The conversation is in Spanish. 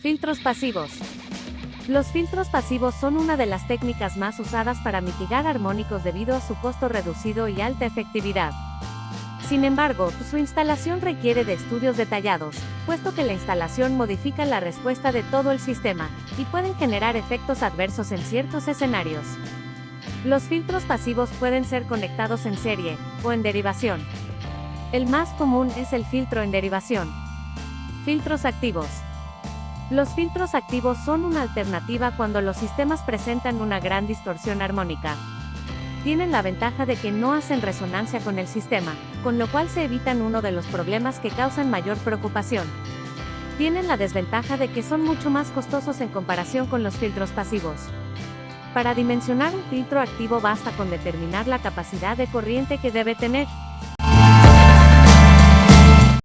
Filtros pasivos. Los filtros pasivos son una de las técnicas más usadas para mitigar armónicos debido a su costo reducido y alta efectividad. Sin embargo, su instalación requiere de estudios detallados, puesto que la instalación modifica la respuesta de todo el sistema, y pueden generar efectos adversos en ciertos escenarios. Los filtros pasivos pueden ser conectados en serie, o en derivación. El más común es el filtro en derivación. Filtros activos. Los filtros activos son una alternativa cuando los sistemas presentan una gran distorsión armónica. Tienen la ventaja de que no hacen resonancia con el sistema, con lo cual se evitan uno de los problemas que causan mayor preocupación. Tienen la desventaja de que son mucho más costosos en comparación con los filtros pasivos. Para dimensionar un filtro activo basta con determinar la capacidad de corriente que debe tener,